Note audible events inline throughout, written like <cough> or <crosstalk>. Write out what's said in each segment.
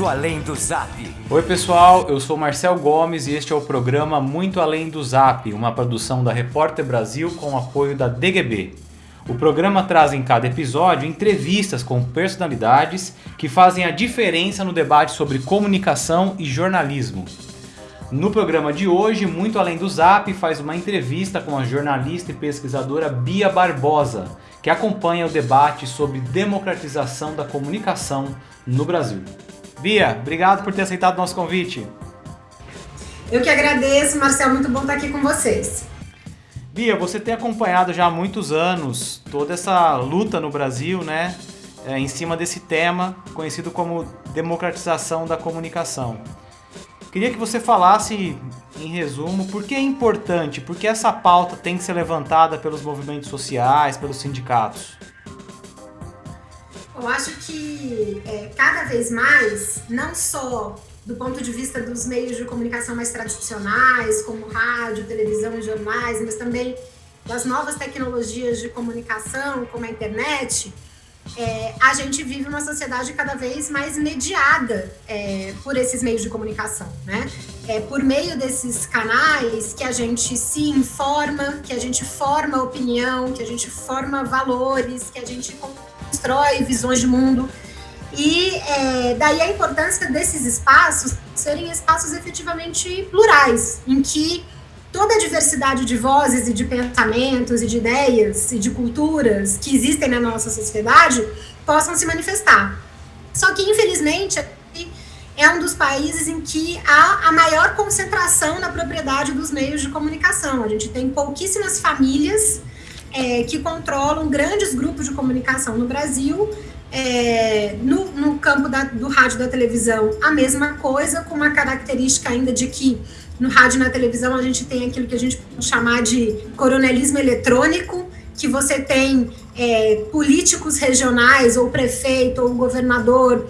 Muito Além do Zap. Oi pessoal, eu sou Marcel Gomes e este é o programa Muito Além do Zap, uma produção da Repórter Brasil com apoio da DGB. O programa traz em cada episódio entrevistas com personalidades que fazem a diferença no debate sobre comunicação e jornalismo. No programa de hoje, Muito Além do Zap faz uma entrevista com a jornalista e pesquisadora Bia Barbosa, que acompanha o debate sobre democratização da comunicação no Brasil. Bia, obrigado por ter aceitado o nosso convite. Eu que agradeço, Marcel, muito bom estar aqui com vocês. Bia, você tem acompanhado já há muitos anos toda essa luta no Brasil, né, é, em cima desse tema conhecido como democratização da comunicação. Queria que você falasse, em resumo, por que é importante, por que essa pauta tem que ser levantada pelos movimentos sociais, pelos sindicatos. Eu acho que é, cada vez mais, não só do ponto de vista dos meios de comunicação mais tradicionais, como rádio, televisão e jornais, mas também das novas tecnologias de comunicação, como a internet, é, a gente vive uma sociedade cada vez mais mediada é, por esses meios de comunicação, né? É por meio desses canais que a gente se informa, que a gente forma opinião, que a gente forma valores, que a gente constrói visões de mundo. E é, daí a importância desses espaços serem espaços efetivamente plurais, em que toda a diversidade de vozes e de pensamentos e de ideias e de culturas que existem na nossa sociedade possam se manifestar. Só que, infelizmente, é um dos países em que há a maior concentração na propriedade dos meios de comunicação. A gente tem pouquíssimas famílias é, que controlam grandes grupos de comunicação no Brasil. É, no, no, campo da, do rádio e da televisão, a mesma coisa, com uma característica ainda de que no rádio e na televisão a gente tem aquilo que a gente pode chamar de coronelismo eletrônico, que você tem é, políticos regionais, ou prefeito, ou governador,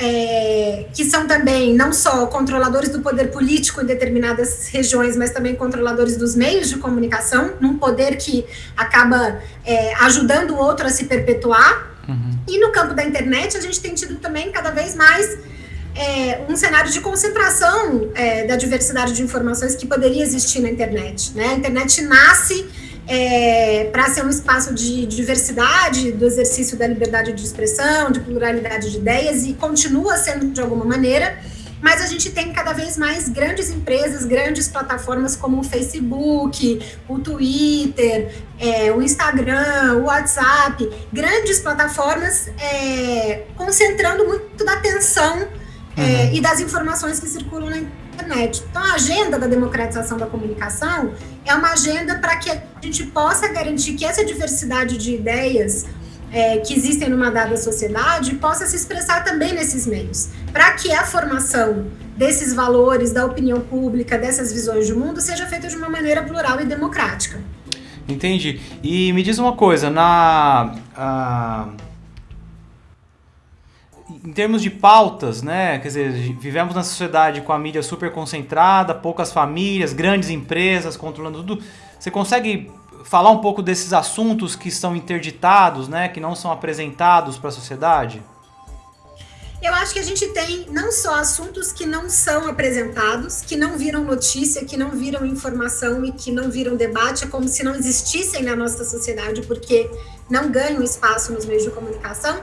é, que são também não só controladores do poder político em determinadas regiões, mas também controladores dos meios de comunicação, num poder que acaba é, ajudando o outro a se perpetuar. Uhum. E no campo da internet, a gente tem tido também cada vez mais é, um cenário de concentração é, da diversidade de informações que poderia existir na internet. Né? A internet nasce é, para ser um espaço de diversidade, do exercício da liberdade de expressão, de pluralidade de ideias, e continua sendo de alguma maneira, mas a gente tem cada vez mais grandes empresas, grandes plataformas como o Facebook, o Twitter, é, o Instagram, o WhatsApp, grandes plataformas é, concentrando muito da atenção é, uhum. e das informações que circulam na internet. Então, a agenda da democratização da comunicação é uma agenda para que a gente possa garantir que essa diversidade de ideias é, que existem numa dada sociedade possa se expressar também nesses meios, para que a formação desses valores, da opinião pública, dessas visões de mundo seja feita de uma maneira plural e democrática. Entendi. E me diz uma coisa, na a em termos de pautas, né? Quer dizer, vivemos na sociedade com a mídia super concentrada, poucas famílias, grandes empresas controlando tudo. Você consegue falar um pouco desses assuntos que estão interditados, né? Que não são apresentados para a sociedade? Eu acho que a gente tem não só assuntos que não são apresentados, que não viram notícia, que não viram informação e que não viram debate, é como se não existissem na nossa sociedade, porque não ganham espaço nos meios de comunicação,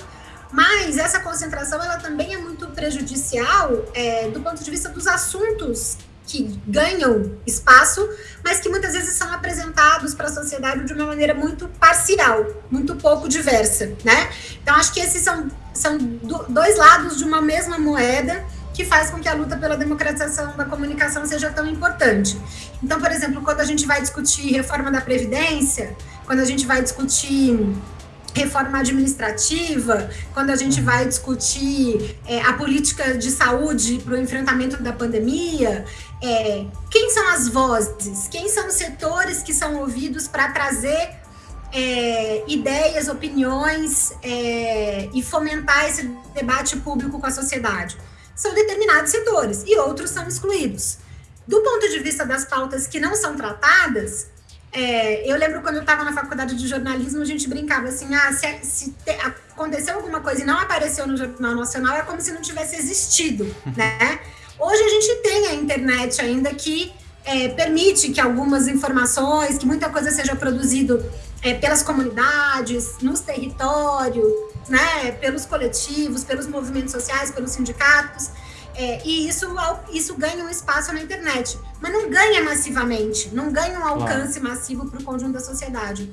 mas essa concentração ela também é muito prejudicial é, do ponto de vista dos assuntos que ganham espaço, mas que muitas vezes são apresentados para a sociedade de uma maneira muito parcial, muito pouco diversa, né? Então acho que esses são, são dois lados de uma mesma moeda que faz com que a luta pela democratização da comunicação seja tão importante. Então, por exemplo, quando a gente vai discutir reforma da previdência, quando a gente vai discutir reforma administrativa, quando a gente vai discutir é, a política de saúde para o enfrentamento da pandemia, é, quem são as vozes, quem são os setores que são ouvidos para trazer é, ideias, opiniões é, e fomentar esse debate público com a sociedade? São determinados setores e outros são excluídos. Do ponto de vista das pautas que não são tratadas, É, eu lembro quando eu estava na faculdade de jornalismo, a gente brincava assim: ah, se, se te, aconteceu alguma coisa e não apareceu no Jornal Nacional, é como se não tivesse existido, <laughs> né? Hoje a gente tem a internet ainda que é, permite que algumas informações, que muita coisa seja produzido é, pelas comunidades, nos territórios, né, pelos coletivos, pelos movimentos sociais, pelos sindicatos. É, e isso, isso ganha um espaço na internet. Mas não ganha massivamente, não ganha um alcance claro. massivo para o conjunto da sociedade.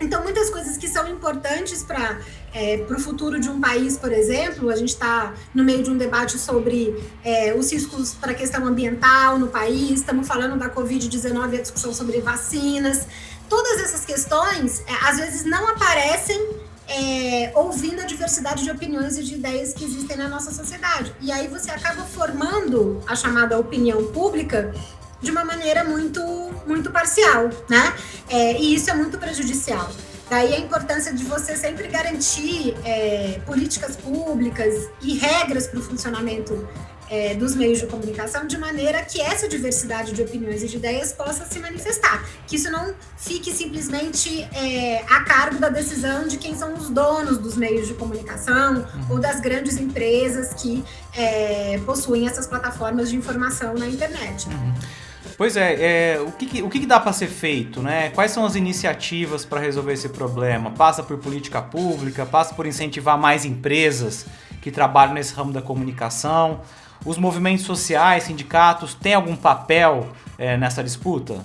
Então, muitas coisas que são importantes para é, o futuro de um país, por exemplo, a gente está no meio de um debate sobre é, os riscos para a questão ambiental no país, estamos falando da Covid-19 a discussão sobre vacinas. Todas essas questões, é, às vezes, não aparecem é, ouvindo a diversidade de opiniões e de ideias que existem na nossa sociedade. E aí você acaba formando a chamada opinião pública de uma maneira muito, muito parcial, né? É, e isso é muito prejudicial. Daí a importância de você sempre garantir é, políticas públicas e regras para o funcionamento é, dos meios de comunicação de maneira que essa diversidade de opiniões e de ideias possa se manifestar. Que isso não fique simplesmente é, a cargo da decisão de quem são os donos dos meios de comunicação uhum. ou das grandes empresas que é, possuem essas plataformas de informação na internet. Uhum. Pois é, é, o, que, o que dá para ser feito, né? Quais são as iniciativas para resolver esse problema? Passa por política pública, passa por incentivar mais empresas que trabalham nesse ramo da comunicação. Os movimentos sociais, sindicatos, têm algum papel é, nessa disputa?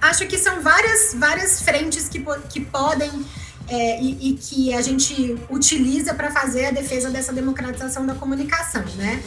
Acho que são várias, várias frentes que, que podem é, e, e, que a gente utiliza para fazer a defesa dessa democratização da comunicação, né?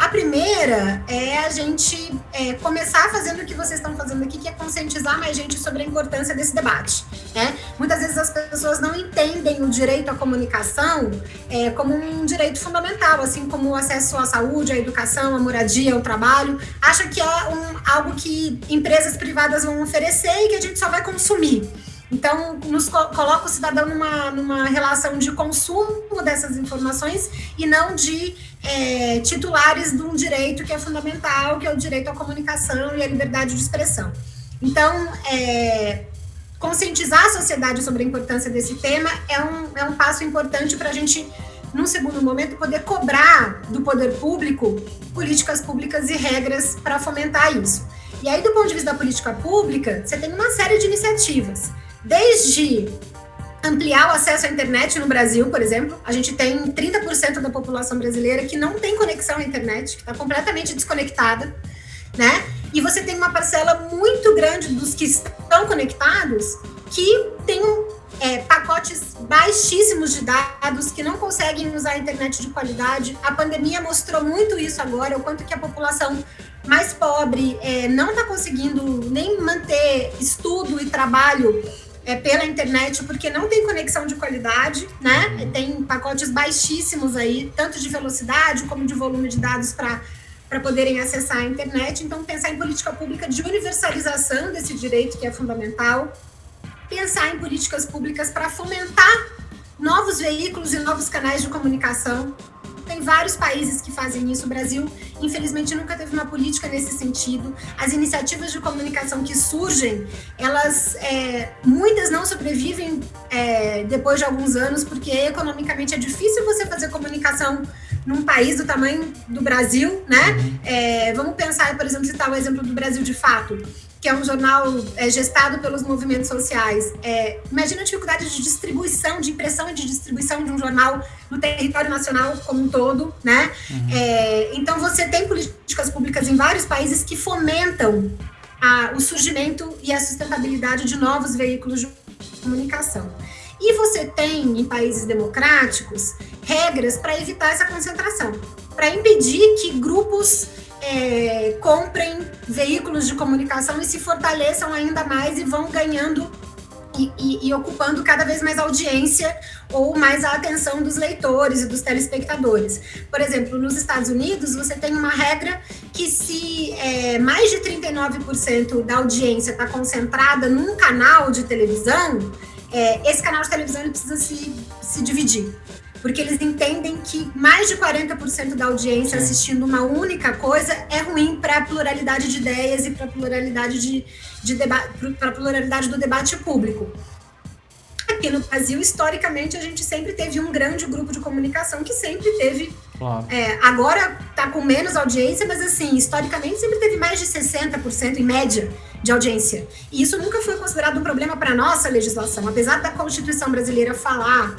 A primeira é a gente é, começar fazendo o que vocês estão fazendo aqui, que é conscientizar mais gente sobre a importância desse debate. Né? Muitas vezes as pessoas não entendem o direito à comunicação é, como um direito fundamental, assim como o acesso à saúde, à educação, à moradia, ao trabalho. Acha que é um, algo que empresas privadas vão oferecer e que a gente só vai consumir. Então, nos coloca o cidadão numa, numa relação de consumo dessas informações e não de é, titulares de um direito que é fundamental, que é o direito à comunicação e à liberdade de expressão. Então, é, conscientizar a sociedade sobre a importância desse tema é um, é um passo importante para a gente, num segundo momento, poder cobrar do poder público políticas públicas e regras para fomentar isso. E aí, do ponto de vista da política pública, você tem uma série de iniciativas desde ampliar o acesso à internet no Brasil, por exemplo. A gente tem 30% da população brasileira que não tem conexão à internet, que está completamente desconectada, né? E você tem uma parcela muito grande dos que estão conectados que tem é, pacotes baixíssimos de dados, que não conseguem usar a internet de qualidade. A pandemia mostrou muito isso agora, o quanto que a população mais pobre é, não está conseguindo nem manter estudo e trabalho é, pela internet, porque não tem conexão de qualidade, né? Uhum. Tem pacotes baixíssimos aí, tanto de velocidade como de volume de dados para para poderem acessar a internet. Então, pensar em política pública de universalização desse direito que é fundamental, pensar em políticas públicas para fomentar novos veículos e novos canais de comunicação tem vários países que fazem isso. O Brasil, infelizmente, nunca teve uma política nesse sentido. As iniciativas de comunicação que surgem, elas, é, muitas não sobrevivem é, depois de alguns anos, porque economicamente é difícil você fazer comunicação num país do tamanho do Brasil, né? Uhum. É, vamos pensar, por exemplo, citar o exemplo do Brasil de Fato que é um jornal é, gestado pelos movimentos sociais. É, imagina a dificuldade de distribuição, de impressão e de distribuição de um jornal no território nacional como um todo, né? Uhum. É, então você tem políticas públicas em vários países que fomentam a, o surgimento e a sustentabilidade de novos veículos de comunicação. E você tem em países democráticos regras para evitar essa concentração, para impedir que grupos é, comprem veículos de comunicação e se fortaleçam ainda mais e vão ganhando e, e, e, ocupando cada vez mais audiência ou mais a atenção dos leitores e dos telespectadores. Por exemplo, nos Estados Unidos, você tem uma regra que se é, mais de 39% da audiência está concentrada num canal de televisão, é, esse canal de televisão ele precisa se, se dividir. Porque eles entendem que mais de 40% da audiência Sim. assistindo uma única coisa é ruim para a pluralidade de ideias e para a pluralidade, de, de pluralidade do debate público. Aqui no Brasil, historicamente, a gente sempre teve um grande grupo de comunicação que sempre teve. Claro. É, agora está com menos audiência, mas assim, historicamente sempre teve mais de 60% em média de audiência. E isso nunca foi considerado um problema para a nossa legislação. Apesar da Constituição brasileira falar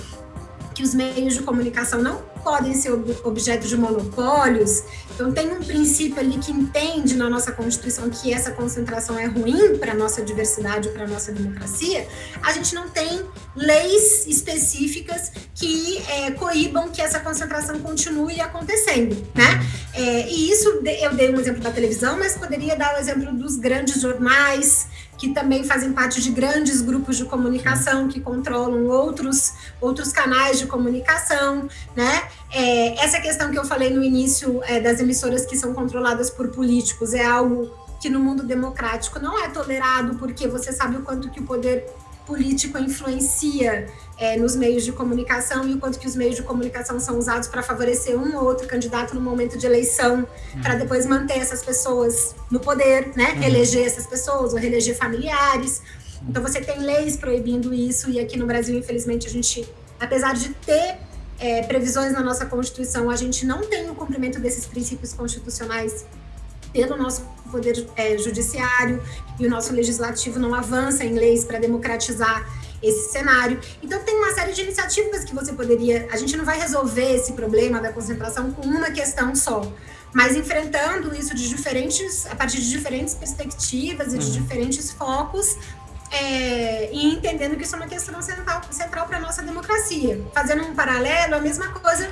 que os meios de comunicação não podem ser objeto de monopólios. Então, tem um princípio ali que entende na nossa Constituição que essa concentração é ruim para a nossa diversidade, para a nossa democracia. A gente não tem leis específicas que é, coíbam que essa concentração continue acontecendo, né? É, e isso, eu dei um exemplo da televisão, mas poderia dar o exemplo dos grandes jornais, que também fazem parte de grandes grupos de comunicação que controlam outros, outros canais de comunicação, né? É, essa questão que eu falei no início é, das emissoras que são controladas por políticos é algo que no mundo democrático não é tolerado, porque você sabe o quanto que o poder político influencia é, nos meios de comunicação e o quanto que os meios de comunicação são usados para favorecer um ou outro candidato no momento de eleição, uhum. para depois manter essas pessoas no poder, né? Uhum. Eleger essas pessoas ou reeleger familiares. Então você tem leis proibindo isso e aqui no Brasil, infelizmente, a gente, apesar de ter é, previsões na nossa Constituição, a gente não tem o cumprimento desses princípios constitucionais pelo nosso poder é, judiciário e o nosso legislativo não avança em leis para democratizar esse cenário. Então tem uma série de iniciativas que você poderia. A gente não vai resolver esse problema da concentração com uma questão só, mas enfrentando isso de diferentes, a partir de diferentes perspectivas e de uhum. diferentes focos. É, e entendendo que isso é uma questão central, central para a nossa democracia. Fazendo um paralelo, a mesma coisa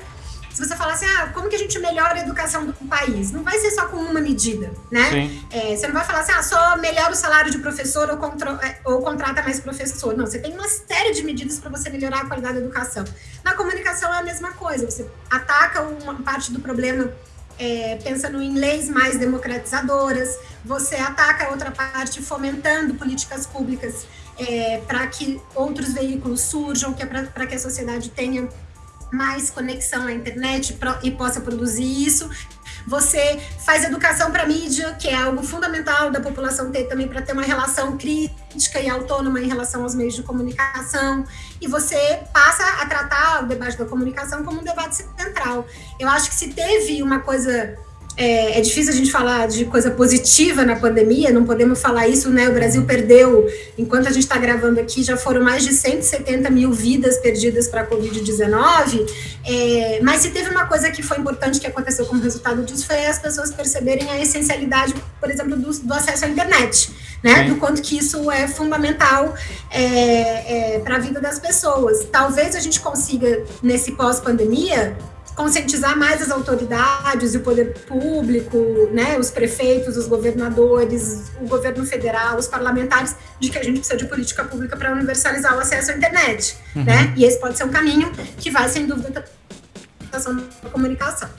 se você falar assim, ah, como que a gente melhora a educação do país? Não vai ser só com uma medida, né? É, você não vai falar assim, ah, só melhora o salário de professor ou, contro, é, ou contrata mais professor. Não, você tem uma série de medidas para você melhorar a qualidade da educação. Na comunicação é a mesma coisa, você ataca uma parte do problema é, pensando em leis mais democratizadoras, você ataca a outra parte fomentando políticas públicas é, para que outros veículos surjam, que é para que a sociedade tenha mais conexão à internet e possa produzir isso. Você faz educação para mídia, que é algo fundamental da população ter também para ter uma relação crítica e autônoma em relação aos meios de comunicação. E você passa a tratar o debate da comunicação como um debate central. Eu acho que se teve uma coisa é, é, difícil a gente falar de coisa positiva na pandemia, não podemos falar isso, né? O Brasil perdeu, enquanto a gente está gravando aqui, já foram mais de 170 mil vidas perdidas para a Covid-19. É, mas se teve uma coisa que foi importante que aconteceu como resultado disso, foi as pessoas perceberem a essencialidade, por exemplo, do, do acesso à internet, né? Sim. Do quanto que isso é fundamental é, é para a vida das pessoas. Talvez a gente consiga, nesse pós-pandemia, conscientizar mais as autoridades e o poder público, né, os prefeitos, os governadores, o governo federal, os parlamentares, de que a gente precisa de política pública para universalizar o acesso à internet, uhum. né? E esse pode ser um caminho que vai, sem dúvida, para a comunicação.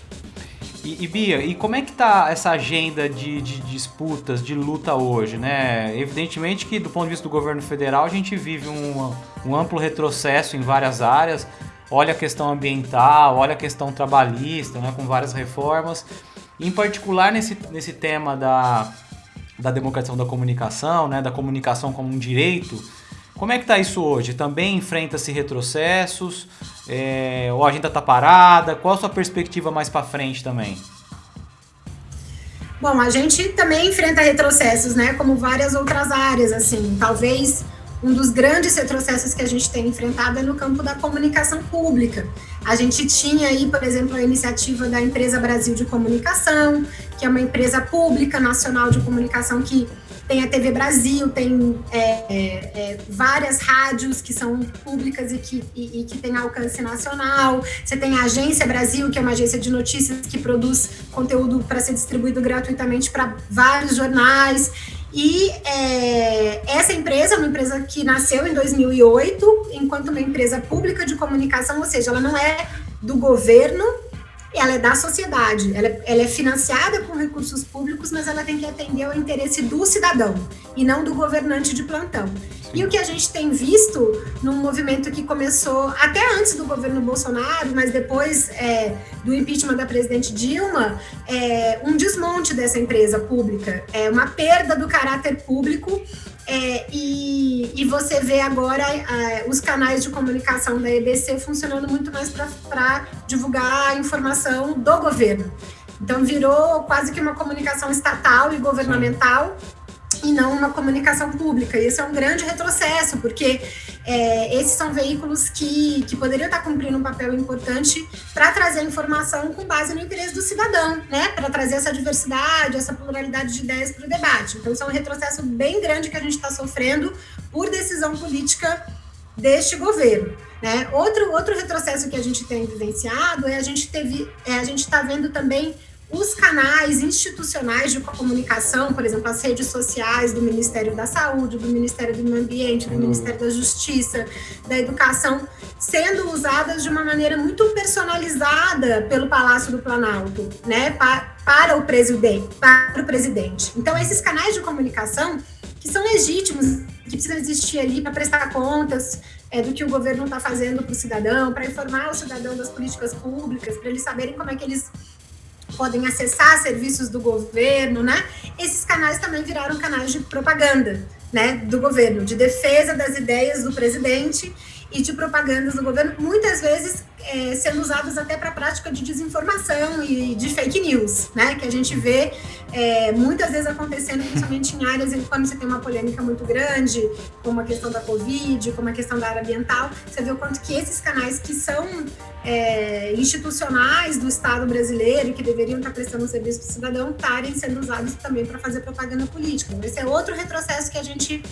E, e, Bia, e como é que tá essa agenda de, de, disputas, de luta hoje, né? Evidentemente que do ponto de vista do governo federal a gente vive um, um amplo retrocesso em várias áreas, olha a questão ambiental, olha a questão trabalhista, né, com várias reformas. Em particular nesse, nesse tema da, da democratização da comunicação, né, da comunicação como um direito, como é que está isso hoje? Também enfrenta-se retrocessos? É, ou a agenda está parada? Qual a sua perspectiva mais para frente também? Bom, a gente também enfrenta retrocessos, né? Como várias outras áreas, assim. Talvez um dos grandes retrocessos que a gente tem enfrentado é no campo da comunicação pública. A gente tinha aí, por exemplo, a iniciativa da Empresa Brasil de Comunicação, que é uma empresa pública nacional de comunicação que tem a TV Brasil, tem é, é, é, várias rádios que são públicas e que, e, e que tem alcance nacional. Você tem a Agência Brasil, que é uma agência de notícias que produz conteúdo para ser distribuído gratuitamente para vários jornais. E é, essa empresa é uma empresa que nasceu em 2008, enquanto uma empresa pública de comunicação, ou seja, ela não é do governo, ela é da sociedade, ela, é, ela é financiada com recursos públicos, mas ela tem que atender ao interesse do cidadão e não do governante de plantão. E o que a gente tem visto num movimento que começou até antes do governo Bolsonaro, mas depois é, do impeachment da presidente Dilma, é um desmonte dessa empresa pública, é uma perda do caráter público é, e, e, você vê agora é, os canais de comunicação da EBC funcionando muito mais para divulgar a informação do governo. Então virou quase que uma comunicação estatal e governamental e não uma comunicação pública. E esse é um grande retrocesso, porque é, esses são veículos que, que poderiam estar cumprindo um papel importante para trazer informação com base no interesse do cidadão, né? Para trazer essa diversidade, essa pluralidade de ideias para o debate. Então, isso é um retrocesso bem grande que a gente está sofrendo por decisão política deste governo. Né? Outro, outro retrocesso que a gente tem vivenciado é a gente teve, é, a gente está vendo também os canais institucionais de comunicação, por exemplo, as redes sociais do Ministério da Saúde, do Ministério do Meio Ambiente, do uhum. Ministério da Justiça, da Educação, sendo usadas de uma maneira muito personalizada pelo Palácio do Planalto, né, para, para o presidente, para o presidente. Então, esses canais de comunicação que são legítimos, que precisam existir ali para prestar contas é, do que o governo está fazendo para o cidadão, para informar o cidadão das políticas públicas, para eles saberem como é que eles podem acessar serviços do governo, né? Esses canais também viraram canais de propaganda, né, do governo, de defesa das ideias do presidente e de propagandas do governo, muitas vezes é, sendo usadas até para a prática de desinformação e de fake news, né? Que a gente vê é, muitas vezes acontecendo, principalmente em áreas em quando você tem uma polêmica muito grande, como a questão da Covid, como a questão da área ambiental, você vê o quanto que esses canais que são é, institucionais do Estado brasileiro e que deveriam estar prestando serviço para o cidadão estarem sendo usados também para fazer propaganda política. Esse é outro retrocesso que a gente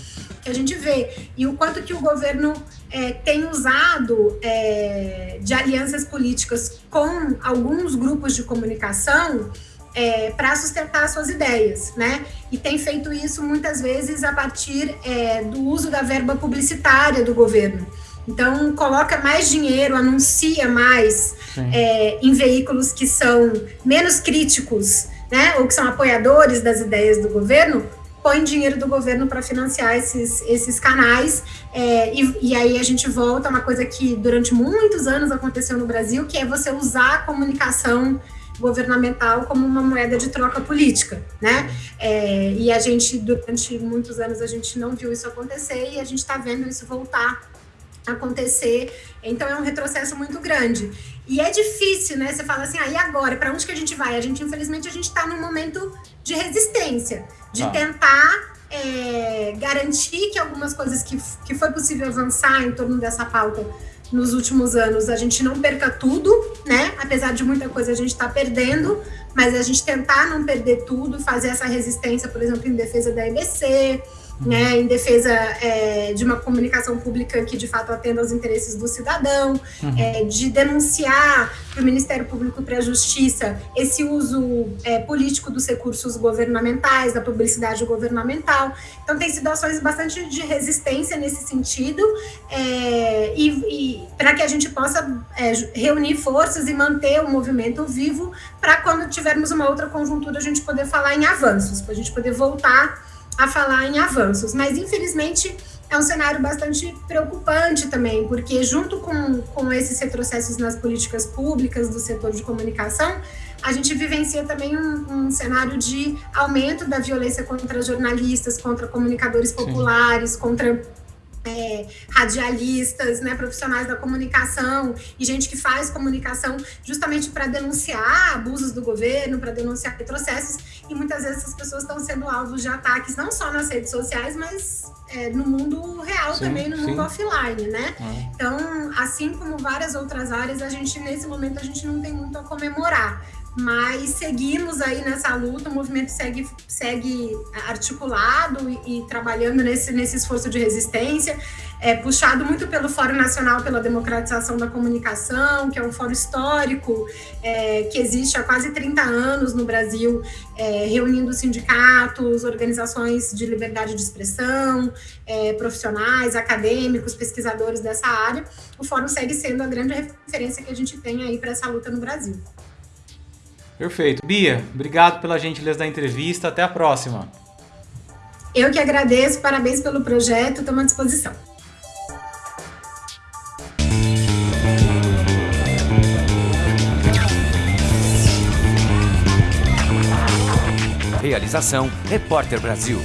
que a gente vê e o quanto que o governo é, tem usado é, de alianças políticas com alguns grupos de comunicação é, para sustentar suas ideias, né? E tem feito isso muitas vezes a partir é, do uso da verba publicitária do governo. Então, coloca mais dinheiro, anuncia mais é, em veículos que são menos críticos, né, ou que são apoiadores das ideias do governo, põe dinheiro do governo para financiar esses, esses canais. É, e, e, aí a gente volta a uma coisa que durante muitos anos aconteceu no Brasil, que é você usar a comunicação governamental como uma moeda de troca política, né? É, e a gente, durante muitos anos, a gente não viu isso acontecer e a gente está vendo isso voltar acontecer. Então é um retrocesso muito grande. E é difícil, né? Você fala assim, ah, e agora? Para onde que a gente vai? A gente, infelizmente, a gente está num momento de resistência, de ah. tentar é, garantir que algumas coisas que, que foi possível avançar em torno dessa pauta nos últimos anos, a gente não perca tudo, né? Apesar de muita coisa a gente está perdendo, mas a gente tentar não perder tudo, fazer essa resistência, por exemplo, em defesa da EBC, né, em defesa é, de uma comunicação pública que de fato atenda aos interesses do cidadão, uhum. é, de denunciar para o Ministério Público e para a Justiça esse uso é, político dos recursos governamentais, da publicidade governamental. Então, tem sido ações bastante de resistência nesse sentido, é, e, e para que a gente possa é, reunir forças e manter o movimento vivo, para quando tivermos uma outra conjuntura a gente poder falar em avanços, para a gente poder voltar a falar em avanços. Mas, infelizmente, é um cenário bastante preocupante também, porque junto com, com esses retrocessos nas políticas públicas do setor de comunicação, a gente vivencia também um, um cenário de aumento da violência contra jornalistas, contra comunicadores populares, Sim. contra é, radialistas, né, profissionais da comunicação e gente que faz comunicação justamente para denunciar abusos do governo, para denunciar retrocessos, e muitas vezes essas pessoas estão sendo alvos de ataques não só nas redes sociais, mas é, no mundo real sim, também, no sim. mundo offline, né? É. Então, assim como várias outras áreas, a gente nesse momento a gente não tem muito a comemorar mas seguimos aí nessa luta, o movimento segue, segue articulado e, e trabalhando nesse, nesse esforço de resistência, é, puxado muito pelo Fórum Nacional pela Democratização da Comunicação, que é um fórum histórico é, que existe há quase 30 anos no Brasil, é, reunindo sindicatos, organizações de liberdade de expressão, é, profissionais, acadêmicos, pesquisadores dessa área. O fórum segue sendo a grande referência que a gente tem aí para essa luta no Brasil. Perfeito. Bia, obrigado pela gentileza da entrevista. Até a próxima. Eu que agradeço, parabéns pelo projeto, estamos à disposição. Realização Repórter Brasil.